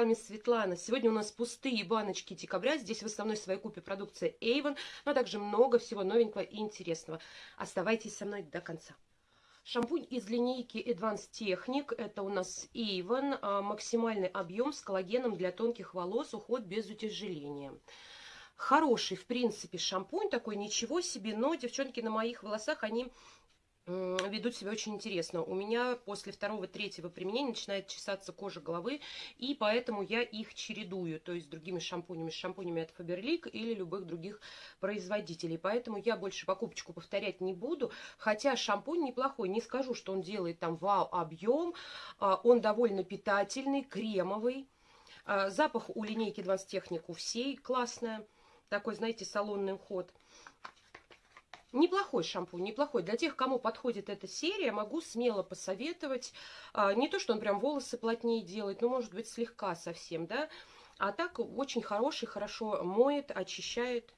вами Светлана. Сегодня у нас пустые баночки декабря. Здесь в основной своей купе продукция Avon, но также много всего новенького и интересного. Оставайтесь со мной до конца. Шампунь из линейки Advanced Technic. Это у нас Avon. А, максимальный объем с коллагеном для тонких волос. Уход без утяжеления. Хороший, в принципе, шампунь такой, ничего себе. Но, девчонки, на моих волосах они ведут себя очень интересно. У меня после второго-третьего применения начинает чесаться кожа головы, и поэтому я их чередую, то есть с другими шампунями, с шампунями от Faberlic или любых других производителей. Поэтому я больше покупочку повторять не буду, хотя шампунь неплохой, не скажу, что он делает там вау объем, а, он довольно питательный, кремовый. А, запах у линейки 20 технику всей классная, такой, знаете, салонный уход. Неплохой шампунь, неплохой. Для тех, кому подходит эта серия, могу смело посоветовать. А, не то, что он прям волосы плотнее делает, но, может быть, слегка совсем, да. А так очень хороший, хорошо моет, очищает.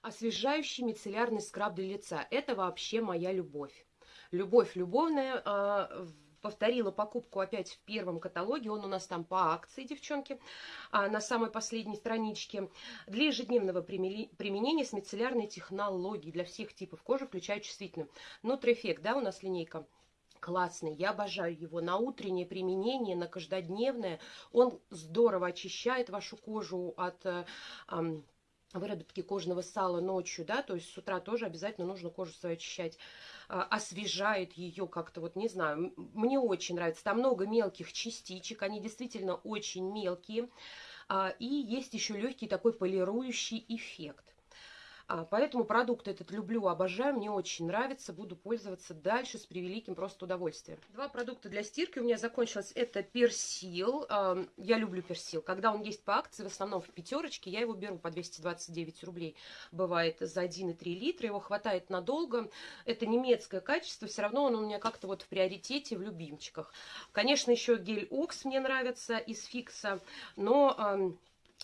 Освежающий мицеллярный скраб для лица. Это вообще моя любовь. Любовь любовная. Повторила покупку опять в первом каталоге. Он у нас там по акции, девчонки, а, на самой последней страничке. Для ежедневного применения с мицеллярной технологией для всех типов кожи, включая чувствительную. Нутрифект, да, у нас линейка классный, я обожаю его на утреннее применение, на каждодневное. Он здорово очищает вашу кожу от э, выработки кожного сала ночью, да, то есть с утра тоже обязательно нужно кожу свою очищать, а, освежает ее как-то, вот не знаю, мне очень нравится, там много мелких частичек, они действительно очень мелкие, а, и есть еще легкий такой полирующий эффект. А, поэтому продукт этот люблю, обожаю, мне очень нравится, буду пользоваться дальше с превеликим просто удовольствием. Два продукта для стирки у меня закончилось. Это персил. Я люблю персил. Когда он есть по акции, в основном в пятерочке, я его беру по 229 рублей. Бывает за 1,3 литра. Его хватает надолго. Это немецкое качество. Все равно он у меня как-то вот в приоритете, в любимчиках. Конечно, еще гель Окс мне нравится из Фикса. Но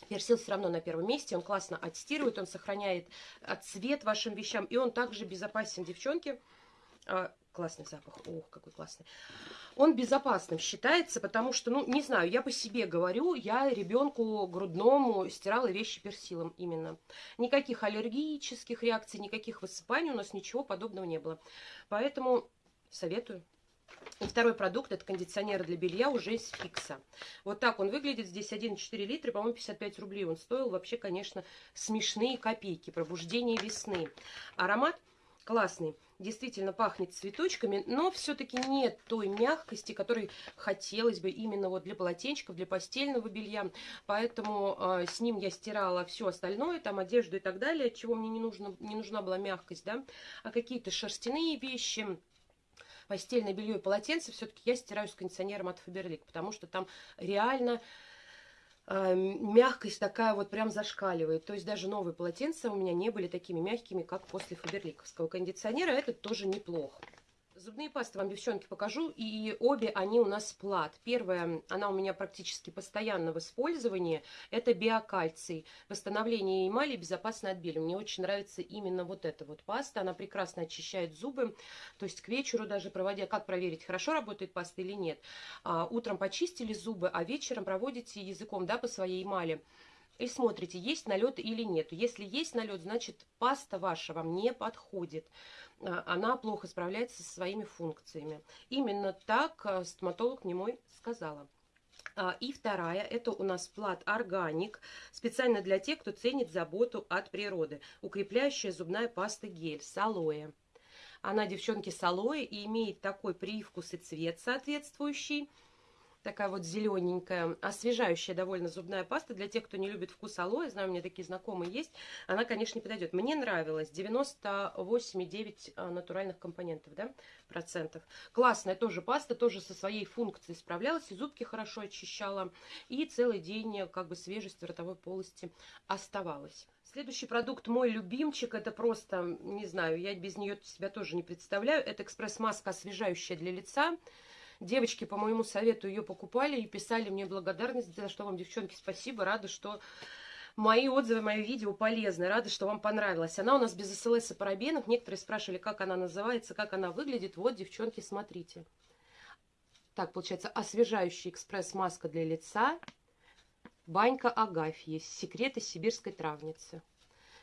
Персил все равно на первом месте, он классно отстирывает, он сохраняет цвет вашим вещам, и он также безопасен, девчонки. А, классный запах, ох, какой классный. Он безопасным считается, потому что, ну, не знаю, я по себе говорю, я ребенку грудному стирала вещи персилом именно. Никаких аллергических реакций, никаких высыпаний у нас ничего подобного не было. Поэтому советую. И второй продукт, это кондиционер для белья уже из фикса. Вот так он выглядит. Здесь 1,4 литра, по-моему, 55 рублей он стоил. Вообще, конечно, смешные копейки. Пробуждение весны. Аромат классный. Действительно пахнет цветочками, но все-таки нет той мягкости, которой хотелось бы именно вот для полотенчиков, для постельного белья. Поэтому э, с ним я стирала все остальное, там одежду и так далее, чего мне не, нужно, не нужна была мягкость, да. А какие-то шерстяные вещи постельное белье и полотенце все-таки я стираю с кондиционером от Фаберлик, потому что там реально э, мягкость такая вот прям зашкаливает. То есть даже новые полотенца у меня не были такими мягкими, как после фаберликовского кондиционера. Это тоже неплохо. Зубные пасты вам, девчонки, покажу. И обе они у нас плат. Первая, она у меня практически постоянно в использовании. Это биокальций. Восстановление эмали безопасно от бели. Мне очень нравится именно вот эта вот паста. Она прекрасно очищает зубы. То есть к вечеру даже проводя... Как проверить, хорошо работает паста или нет? А, утром почистили зубы, а вечером проводите языком да, по своей эмали и смотрите, есть налет или нет. Если есть налет, значит паста ваша вам не подходит. А, она плохо справляется со своими функциями. Именно так а, стоматолог мне мой сказала. А, и вторая, это у нас плат органик, специально для тех, кто ценит заботу от природы. Укрепляющая зубная паста гель с алоэ. Она, девчонки, с алоэ и имеет такой привкус и цвет соответствующий такая вот зелененькая, освежающая довольно зубная паста. Для тех, кто не любит вкус алоэ, знаю, у меня такие знакомые есть, она, конечно, не подойдет. Мне нравилось 98,9 а, натуральных компонентов, да, процентов. Классная тоже паста, тоже со своей функцией справлялась, и зубки хорошо очищала, и целый день как бы свежесть в ротовой полости оставалась. Следующий продукт мой любимчик, это просто, не знаю, я без нее себя тоже не представляю, это экспресс-маска освежающая для лица. Девочки по моему совету ее покупали и писали мне благодарность, за что вам, девчонки, спасибо. Рада, что мои отзывы, мои видео полезны. Рада, что вам понравилось. Она у нас без СЛС и парабенов. Некоторые спрашивали, как она называется, как она выглядит. Вот, девчонки, смотрите Так, получается, освежающий экспресс-маска для лица. Банька Агафьи. Секреты сибирской травницы.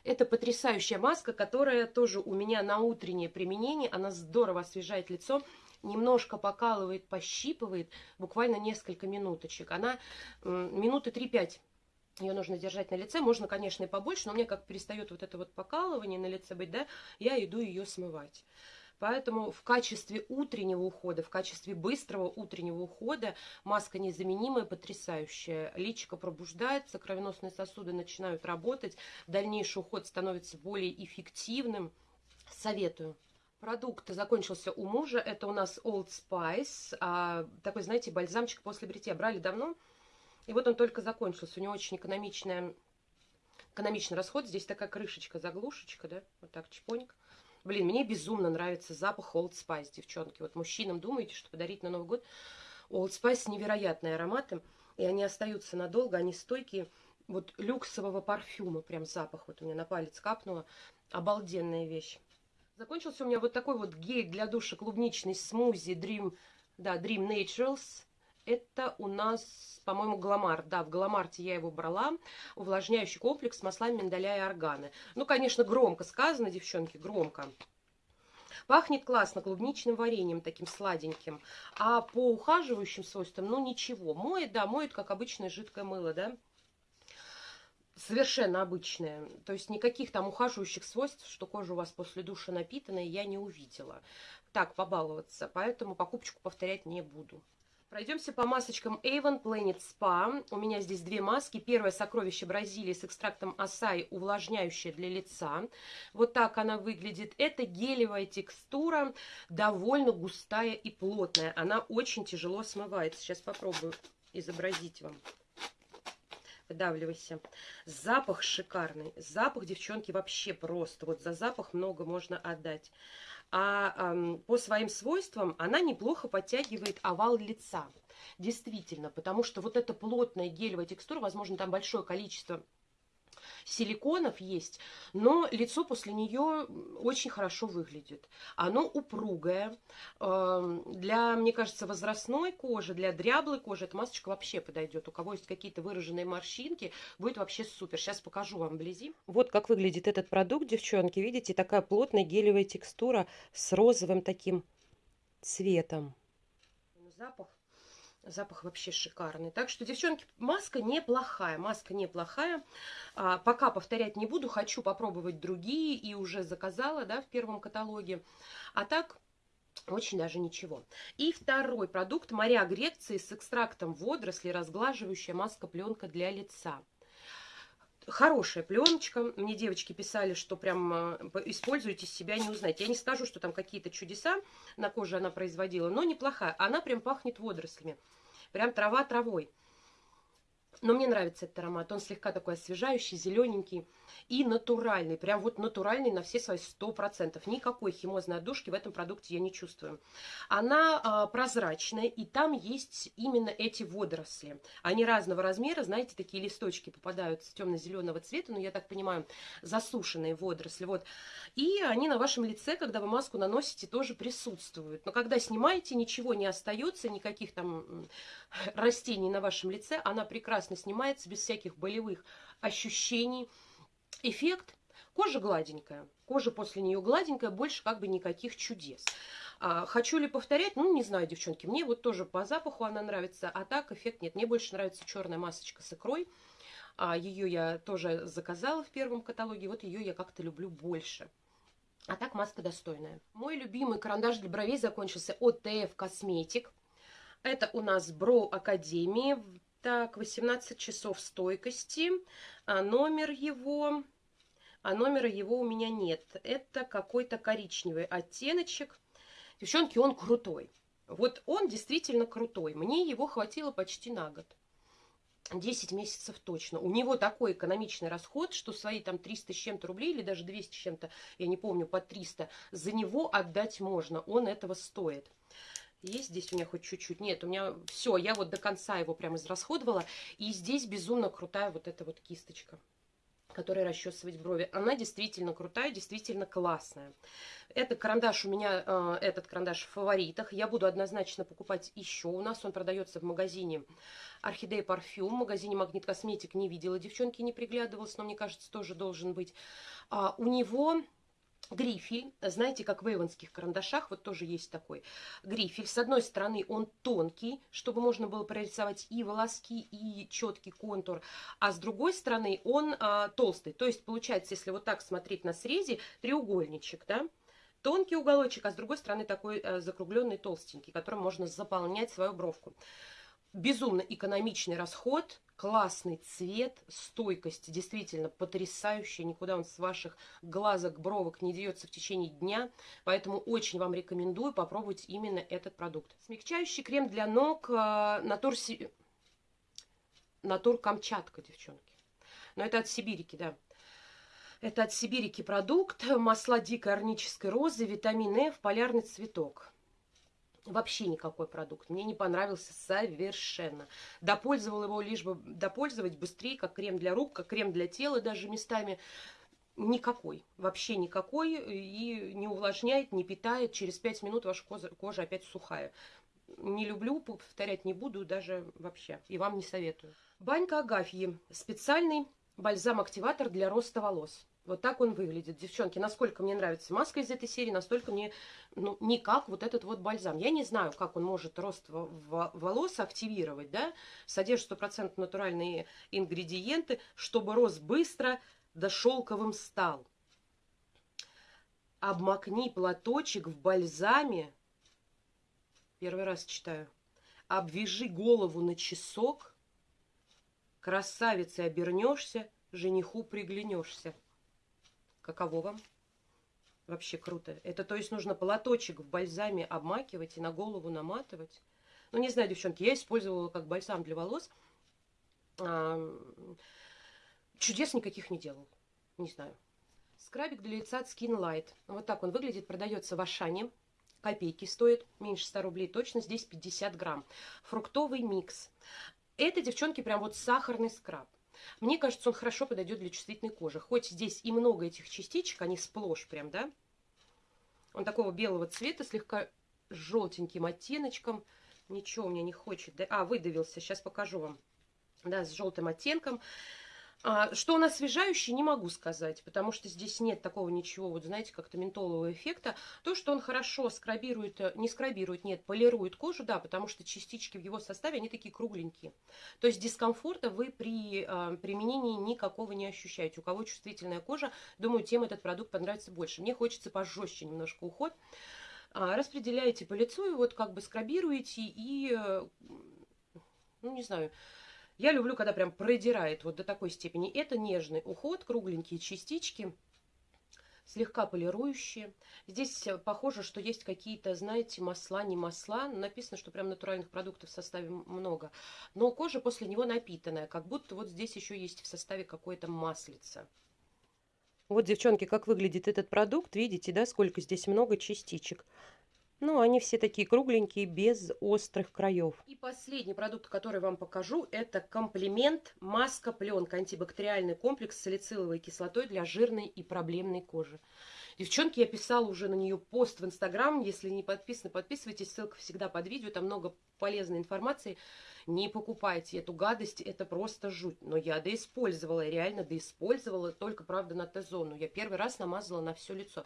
Это потрясающая маска, которая тоже у меня на утреннее применение. Она здорово освежает лицо немножко покалывает, пощипывает, буквально несколько минуточек. Она минуты 3-5 ее нужно держать на лице. Можно, конечно, и побольше, но меня как перестает вот это вот покалывание на лице быть, да, я иду ее смывать. Поэтому в качестве утреннего ухода, в качестве быстрого утреннего ухода маска незаменимая, потрясающая. Личико пробуждается, кровеносные сосуды начинают работать, дальнейший уход становится более эффективным. Советую. Продукт закончился у мужа. Это у нас Old Spice. А, такой, знаете, бальзамчик после бритья. Брали давно. И вот он только закончился. У него очень экономичная, экономичный расход. Здесь такая крышечка, заглушечка, да? Вот так, чпоник. Блин, мне безумно нравится запах Old Spice, девчонки. Вот мужчинам думаете, что подарить на Новый год. Old Spice невероятные ароматы. И они остаются надолго, они стойкие. Вот люксового парфюма, прям запах. Вот у меня на палец капнуло. Обалденная вещь. Закончился у меня вот такой вот гель для душа клубничный смузи Dream, да, Dream Naturals. Это у нас, по-моему, Гламар. Да, в Гламарте я его брала. Увлажняющий комплекс с маслами миндаля и органы. Ну, конечно, громко сказано, девчонки, громко. Пахнет классно клубничным вареньем, таким сладеньким. А по ухаживающим свойствам, ну, ничего. Моет, да, моет, как обычное жидкое мыло, да. Совершенно обычное. То есть никаких там ухаживающих свойств, что кожа у вас после душа напитанная, я не увидела. Так, побаловаться. Поэтому покупочку повторять не буду. Пройдемся по масочкам Avon Planet Spa. У меня здесь две маски. Первое сокровище Бразилии с экстрактом асай, увлажняющая для лица. Вот так она выглядит. Это гелевая текстура, довольно густая и плотная. Она очень тяжело смывается. Сейчас попробую изобразить вам. Выдавливайся. Запах шикарный. Запах, девчонки, вообще просто. Вот за запах много можно отдать а э, по своим свойствам она неплохо подтягивает овал лица. Действительно, потому что вот эта плотная гелевая текстура, возможно, там большое количество силиконов есть, но лицо после нее очень хорошо выглядит. Оно упругое. Эм, для, мне кажется, возрастной кожи, для дряблой кожи эта масочка вообще подойдет. У кого есть какие-то выраженные морщинки, будет вообще супер. Сейчас покажу вам вблизи. Вот как выглядит этот продукт, девчонки. Видите, такая плотная гелевая текстура с розовым таким цветом. Запах Запах вообще шикарный. Так что, девчонки, маска неплохая. Маска неплохая. А, пока повторять не буду. Хочу попробовать другие. И уже заказала, да, в первом каталоге. А так, очень даже ничего. И второй продукт. Моря Греции с экстрактом водорослей. Разглаживающая маска-пленка для лица хорошая пленочка. Мне девочки писали, что прям э, используйте себя, не узнаете. Я не скажу, что там какие-то чудеса на коже она производила, но неплохая. Она прям пахнет водорослями. Прям трава травой. Но мне нравится этот аромат. Он слегка такой освежающий, зелененький и натуральный. Прям вот натуральный на все свои 100%. Никакой химозной отдушки в этом продукте я не чувствую. Она а, прозрачная, и там есть именно эти водоросли. Они разного размера, знаете, такие листочки попадаются темно-зеленого цвета, но я так понимаю, засушенные водоросли. Вот. И они на вашем лице, когда вы маску наносите, тоже присутствуют. Но когда снимаете, ничего не остается, никаких там растений на вашем лице. Она прекрасно снимается без всяких болевых ощущений эффект. Кожа гладенькая. Кожа после нее гладенькая, больше как бы никаких чудес. А, хочу ли повторять? Ну, не знаю, девчонки. Мне вот тоже по запаху она нравится, а так эффект нет. Мне больше нравится черная масочка с икрой. А, ее я тоже заказала в первом каталоге. Вот ее я как-то люблю больше. А так маска достойная. Мой любимый карандаш для бровей закончился от TF Cosmetic. Это у нас Бро Академии. Так, 18 часов стойкости. А номер его... А номера его у меня нет. Это какой-то коричневый оттеночек. Девчонки, он крутой. Вот он действительно крутой. Мне его хватило почти на год. 10 месяцев точно. У него такой экономичный расход, что свои там 300 с чем-то рублей, или даже 200 с чем-то, я не помню, по 300, за него отдать можно. Он этого стоит. Есть здесь у меня хоть чуть-чуть? Нет, у меня все, я вот до конца его прям израсходовала. И здесь безумно крутая вот эта вот кисточка. которой расчесывать брови. Она действительно крутая, действительно классная. Это карандаш у меня, э, этот карандаш в фаворитах. Я буду однозначно покупать еще. У нас он продается в магазине Орхидея Парфюм. В магазине Магнит Косметик не видела, девчонки не приглядывалась, но мне кажется, тоже должен быть. А, у него грифель, знаете, как в эйвонских карандашах, вот тоже есть такой грифель. С одной стороны он тонкий, чтобы можно было прорисовать и волоски, и четкий контур, а с другой стороны он а, толстый. То есть получается, если вот так смотреть на срезе, треугольничек, да, тонкий уголочек, а с другой стороны такой а, закругленный толстенький, которым можно заполнять свою бровку. Безумно экономичный расход, классный цвет, стойкость действительно потрясающая. Никуда он с ваших глазок, бровок не деется в течение дня. Поэтому очень вам рекомендую попробовать именно этот продукт. Смягчающий крем для ног э, Натур, Си... Натур Камчатка, девчонки. Но это от Сибирики, да. Это от Сибирики продукт. Масла дикой орнической розы, витамин Э в полярный цветок. Вообще никакой продукт. Мне не понравился совершенно. Допользовал его лишь бы допользовать быстрее, как крем для рук, как крем для тела даже местами. Никакой. Вообще никакой. И не увлажняет, не питает. Через 5 минут ваша кожа, кожа опять сухая. Не люблю, повторять не буду даже вообще. И вам не советую. Банька Агафьи. Специальный бальзам-активатор для роста волос. Вот так он выглядит. Девчонки, насколько мне нравится маска из этой серии, настолько мне ну, не как вот этот вот бальзам. Я не знаю, как он может рост волос активировать, да, содержит 100% натуральные ингредиенты, чтобы рост быстро да шелковым стал. Обмакни платочек в бальзаме. Первый раз читаю. Обвяжи голову на часок. Красавицей обернешься, жениху приглянешься. Каково вам? Вообще круто. Это то есть нужно платочек в бальзаме обмакивать и на голову наматывать. Ну, не знаю, девчонки, я использовала как бальзам для волос. А, чудес никаких не делал. Не знаю. Скрабик для лица от Skin Light. Вот так он выглядит. Продается в Ашане. Копейки стоит. Меньше 100 рублей точно. Здесь 50 грамм. Фруктовый микс. Это, девчонки, прям вот сахарный скраб. Мне кажется, он хорошо подойдет для чувствительной кожи. Хоть здесь и много этих частичек, они сплошь прям, да? Он такого белого цвета, слегка желтеньким оттеночком. Ничего у меня не хочет. Да? А, выдавился, сейчас покажу вам. Да, с желтым оттенком. А, что он освежающий, не могу сказать, потому что здесь нет такого ничего, вот знаете, как-то ментолового эффекта. То, что он хорошо скрабирует, э, не скрабирует, нет, полирует кожу, да, потому что частички в его составе, они такие кругленькие. То есть дискомфорта вы при э, применении никакого не ощущаете. У кого чувствительная кожа, думаю, тем этот продукт понравится больше. Мне хочется пожестче немножко уход. А, распределяете по лицу и вот как бы скрабируете и, э, ну, не знаю, я люблю, когда прям продирает вот до такой степени. Это нежный уход, кругленькие частички, слегка полирующие. Здесь э, похоже, что есть какие-то, знаете, масла, не масла. Написано, что прям натуральных продуктов в составе много. Но кожа после него напитанная, как будто вот здесь еще есть в составе какое-то маслице. Вот, девчонки, как выглядит этот продукт. Видите, да, сколько здесь много частичек. Ну, они все такие кругленькие, без острых краев. И последний продукт, который вам покажу, это комплимент маска пленка, антибактериальный комплекс с салициловой кислотой для жирной и проблемной кожи. Девчонки, я писала уже на нее пост в Инстаграм. Если не подписаны, подписывайтесь. Ссылка всегда под видео. Там много полезной информации. Не покупайте эту гадость. Это просто жуть. Но я доиспользовала. Реально доиспользовала. Только, правда, на Т-зону. Я первый раз намазала на все лицо.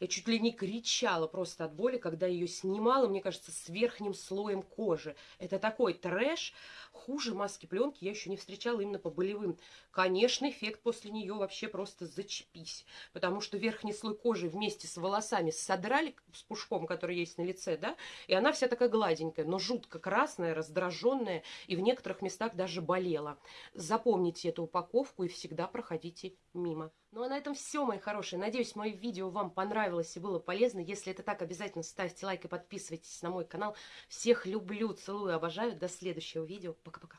Я чуть ли не кричала просто от боли, когда ее снимала, мне кажется, с верхним слоем кожи. Это такой трэш. Хуже маски пленки я еще не встречала именно по болевым. Конечно, эффект после нее вообще просто зачепись. Потому что верхний слой кожи вместе с волосами содрали с пушком, который есть на лице, да, и она вся такая гладенькая, но жутко красная, раздраженная, и в некоторых местах даже болела. Запомните эту упаковку и всегда проходите мимо. Ну а на этом все, мои хорошие. Надеюсь, мое видео вам понравилось и было полезно. Если это так, обязательно ставьте лайк и подписывайтесь на мой канал. Всех люблю, целую, обожаю. До следующего видео. Пока-пока.